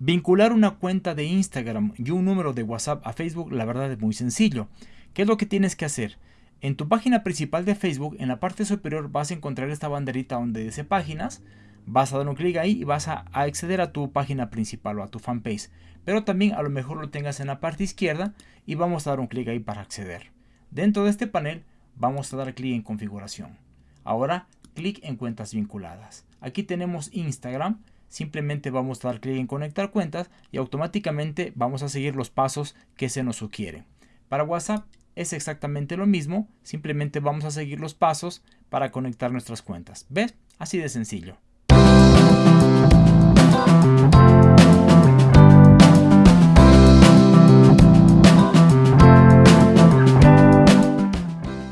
Vincular una cuenta de Instagram y un número de WhatsApp a Facebook la verdad es muy sencillo. ¿Qué es lo que tienes que hacer? En tu página principal de Facebook, en la parte superior vas a encontrar esta banderita donde dice páginas. Vas a dar un clic ahí y vas a, acceder a tu página principal o a tu fanpage. Pero también a lo mejor lo tengas en la parte izquierda y vamos a dar un clic ahí para acceder. Dentro de este panel vamos a dar clic en configuración. Ahora clic en cuentas vinculadas. Aquí tenemos Instagram simplemente vamos a dar clic en conectar cuentas y automáticamente vamos a seguir los pasos que se nos sugieren. Para WhatsApp es exactamente lo mismo, simplemente vamos a seguir los pasos para conectar nuestras cuentas. ¿Ves? Así de sencillo.